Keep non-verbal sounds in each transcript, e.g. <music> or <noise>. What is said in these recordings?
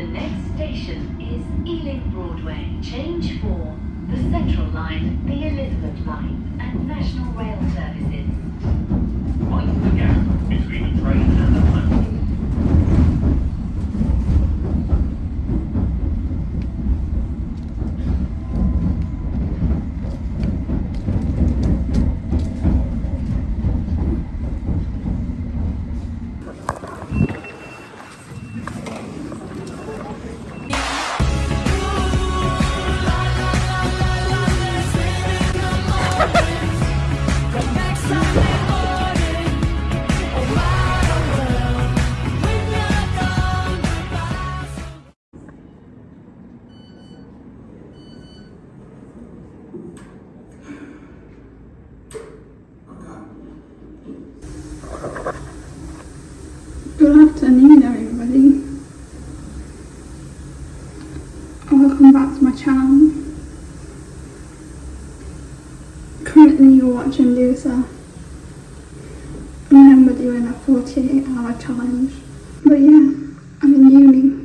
The next station is Ealing Broadway. Change for the Central Line, the Elizabeth Line, and National Rail Services. Mind the gap between the train and the watching Luther. Remember doing a 48 hour challenge. But yeah, I'm in uni.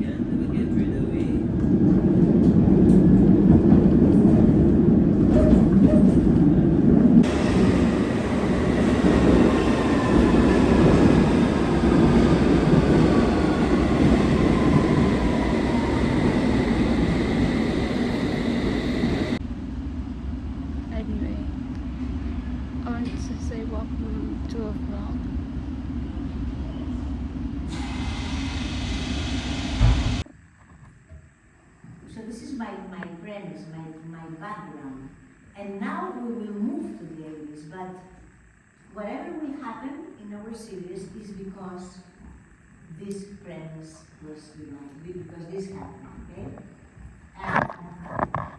Can't never get rid of it. Anyway, I wanted to say welcome to a vlog. So this is my, my premise, my, my background. And now we will move to the 80s, but whatever will happen in our series is because this premise was, know, because this happened, okay? And,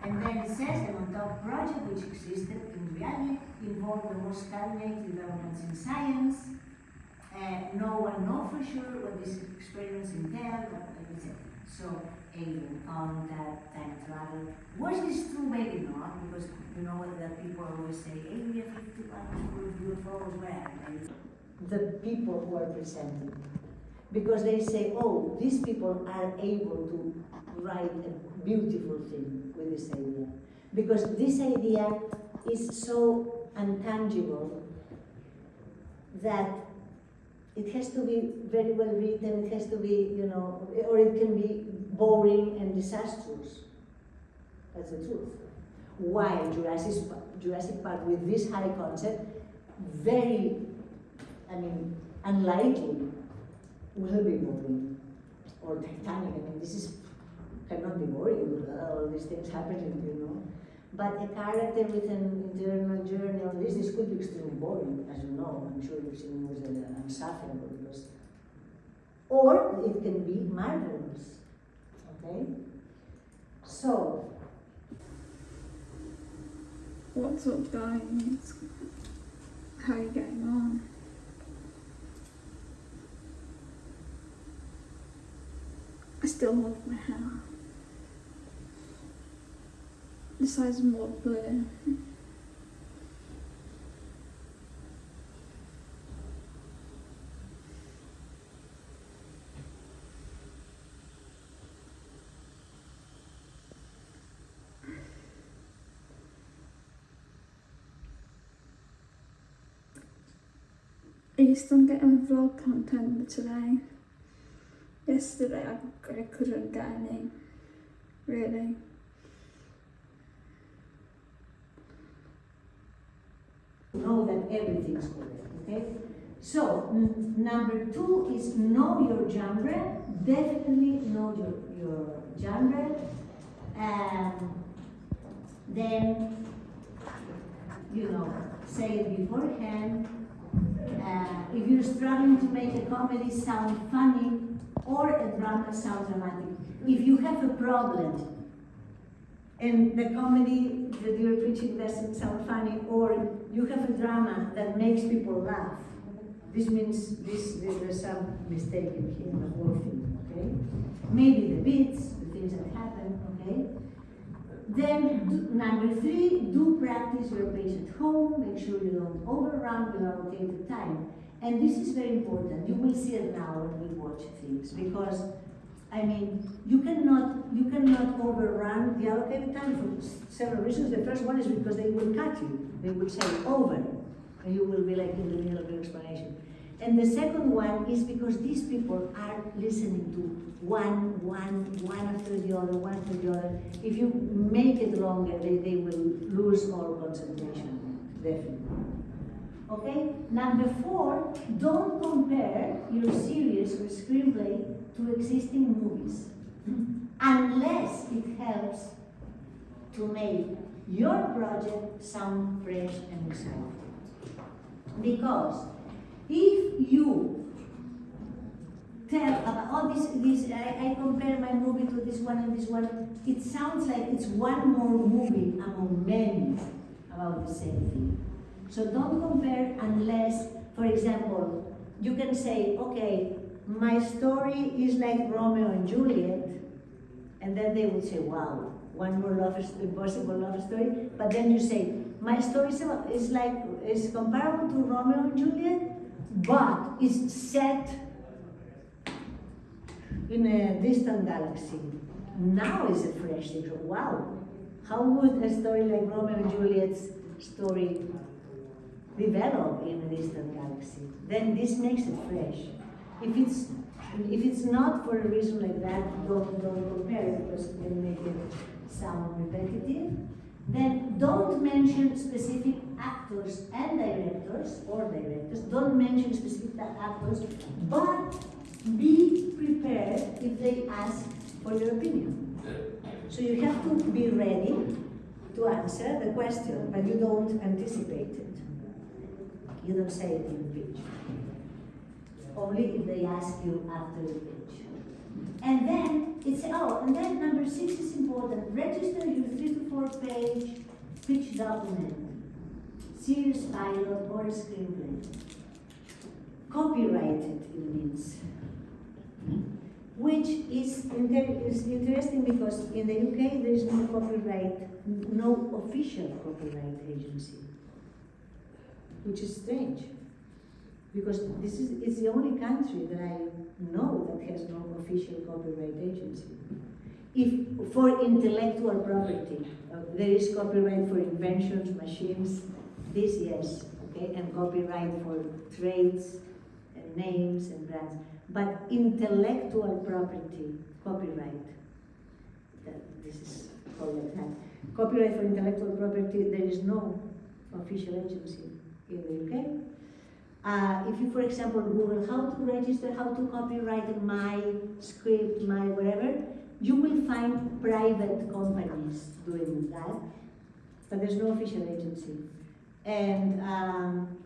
and then it says the Montauk project, which existed in reality, involved the most cutting-edge developments in science. No one knows for sure what this experience entailed, etc. So, alien contact, time travel. Was this true? Maybe not, because you know that people always say, Area 51 full of UFOs, where? The people who are presented. Because they say, oh, these people are able to write a beautiful thing with this idea. Because this idea is so intangible that it has to be very well written, it has to be, you know, or it can be boring and disastrous. That's the truth. Why Jurassic, Jurassic Park, with this high concept, very, I mean, unlikely will be boring. Or Titanic, I mean, this is, cannot be boring all these things happening, you know. But a character with an internal journey this, this could be extremely boring, as you know. I'm sure you've seen movies that are unsufferable because. Or it can be marvelous. Okay? So, What's up, guys? How are you getting on? I still love my hair. More blue. Are you still getting vlog content today? Yesterday I, I couldn't get any, really. Know that everything's correct, okay? So, number two is know your genre. Definitely know your, your genre. And then, you know, say it beforehand. Uh, if you're struggling to make a comedy sound funny or a drama sound dramatic, if you have a problem and the comedy that you're preaching doesn't sound funny, you have a drama that makes people laugh. This means this, this there's some mistake in here, the whole thing, okay? maybe the bits, the things that happen, okay? Then, do, number three, do practice your pace at home, make sure you don't overrun you your allocated time. And this is very important, you will see it now when we watch things, because, I mean, you cannot, cannot overrun the allocated time for several reasons. The first one is because they will cut you, they will say over, and you will be like in the middle of your explanation. And the second one is because these people are listening to one, one, one after the other, one after the other. If you make it longer, they, they will lose all concentration, definitely. Okay? Number four, don't compare your series or screenplay to existing movies <laughs> unless it helps to make your project sound fresh and exciting. Because if you tell about, oh, this, this, I, I compare my movie to this one and this one, it sounds like it's one more movie among many about the same thing. So don't compare unless, for example, you can say, okay, my story is like Romeo and Juliet, and then they would say, wow, one more love, impossible love story. But then you say, my story is about- is like, is comparable to Romeo and Juliet, but it's set in a distant galaxy. Now is a fresh thing. Wow, how would a story like Romeo and Juliet's story develop in a distant galaxy? Then this makes it fresh. If it's if it's not for a reason like that, don't don't compare it because it can make it sound repetitive. Then don't mention specific actors and directors or directors. Don't mention specific actors, but be prepared if they ask for your opinion. So you have to be ready to answer the question, but you don't anticipate it. You don't say it. Only if they ask you after the pitch. And then it's oh, and then number six is important. Register your three to four page pitch document, series pilot or screenplay. Copyrighted it means. Which is, is interesting because in the UK there is no copyright, no official copyright agency. Which is strange. Because this is, it's the only country that I know that has no official copyright agency. If, for intellectual property, uh, there is copyright for inventions, machines, this yes, okay, and copyright for trades and names and brands. But intellectual property, copyright, that, this is called that. Copyright for intellectual property, there is no official agency in the UK. Uh, if you, for example, Google how to register, how to copyright my script, my whatever, you will find private companies doing that, but there's no official agency. And um,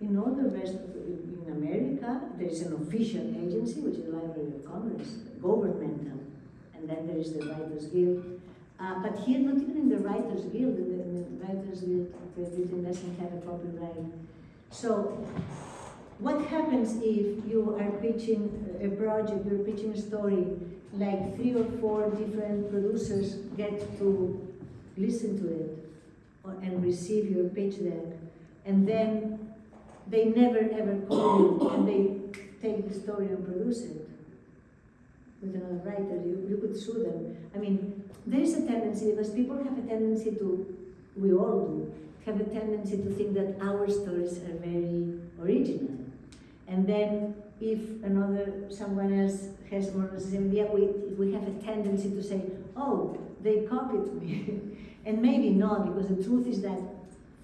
in all the rest, of, in America, there is an official agency, which is the Library of Congress, governmental, and then there is the Writers Guild. Uh, but here, not even in the Writers Guild, in the, in the Writers Guild, the written doesn't have a copyright. So, what happens if you are pitching a project, you're pitching a story, like three or four different producers get to listen to it and receive your pitch deck, and then they never ever call you and they take the story and produce it with another writer, you, you could sue them. I mean, there is a tendency, because people have a tendency to, we all do, have a tendency to think that our stories are very original. And then if another, someone else has more or less the same idea, we, we have a tendency to say, oh, they copied me. <laughs> and maybe not, because the truth is that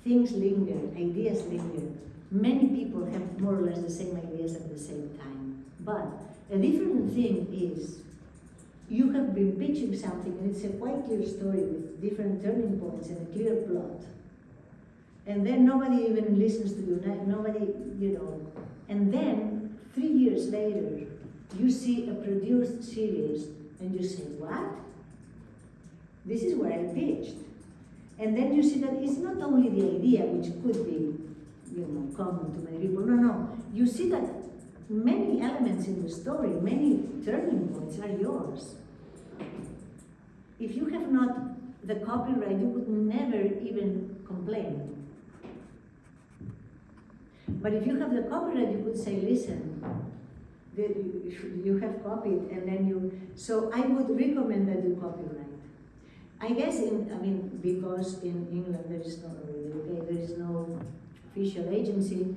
things linger, ideas linger. Many people have more or less the same ideas at the same time. But a different thing is you have been pitching something and it's a quite clear story with different turning points and a clear plot. And then nobody even listens to you, nobody, you know. And then three years later, you see a produced series and you say, What? This is where I pitched. And then you see that it's not only the idea, which could be, you know, common to many people. No, no. You see that many elements in the story, many turning points are yours. If you have not the copyright, you would never even complain. But if you have the copyright, you could say, listen, you, have copied, and then you, so I would recommend that you copyright. I guess in, I mean, because in England there is no, in the there is no official agency,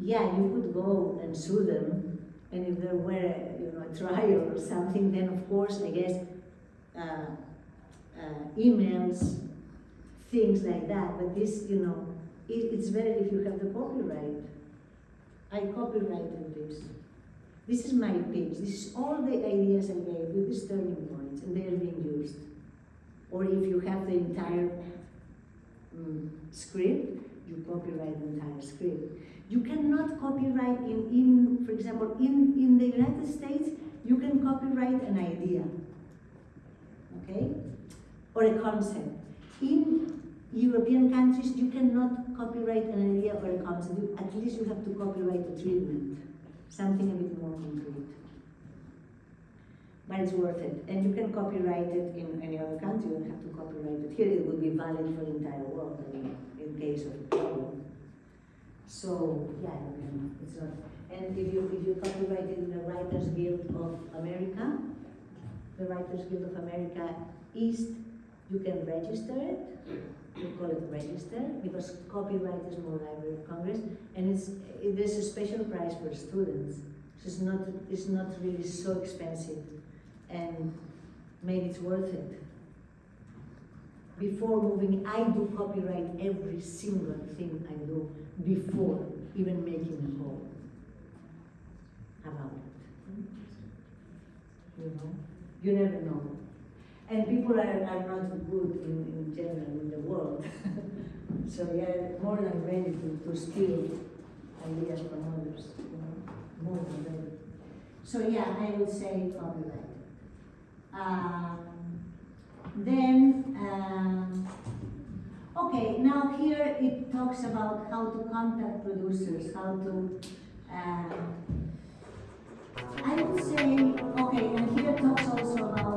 yeah, you could go and sue them, and if there were, you know, a trial or something, then of course, I guess, uh, uh, emails, things like that, but this, you know, it's better if you have the copyright. I copyrighted this. This is my pitch, this is all the ideas I gave with these turning points, and they are being used. Or if you have the entire mm, script, you copyright the entire script. You cannot copyright in, in for example, in, in the United States, you can copyright an idea, okay? Or a concept. In European countries, you cannot copyright an idea or a concept. You- At least you have to copyright a treatment, something a bit more concrete. But it's worth it. And you can copyright it in any other country, you don't have to copyright it here. It would be valid for the entire world, I mean, in case of problem. So, yeah, it's not, and if you, if you copyright in the Writers Guild of America, the Writers Guild of America East, you can register it, we call it register, because copyright is more Library of Congress, and it's, it, there's a special price for students. So it's not, it's not really so expensive, and maybe it's worth it. Before moving, I do copyright every single thing I do before even making a call about it. You know, you never know and people are, are not good in, in general in the world. <laughs> so we are more than ready to, to steal ideas from others, you know, more than ready. So yeah, I would say copyright. Um, then, um, okay, now here it talks about how to contact producers, how to, uh, I would say, okay, and here it talks also about